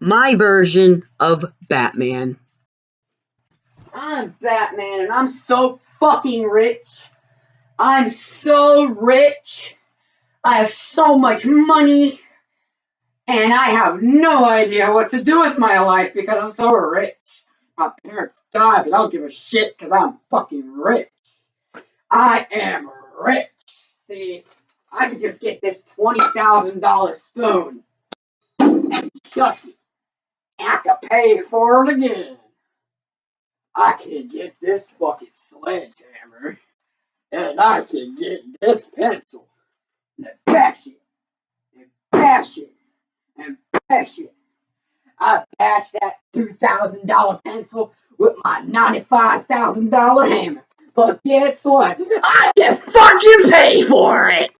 my version of Batman. I'm Batman and I'm so fucking rich. I'm so rich. I have so much money. And I have no idea what to do with my life because I'm so rich. My parents died, but I don't give a shit because I'm fucking rich. I am rich. See, I could just get this $20,000 spoon and it. I could pay for it again. I can get this fucking sledgehammer. And I can get this pencil. And bash it. And bash it. And bash it. I bash that $2,000 pencil with my $95,000 hammer. But guess what? I can fucking pay for it!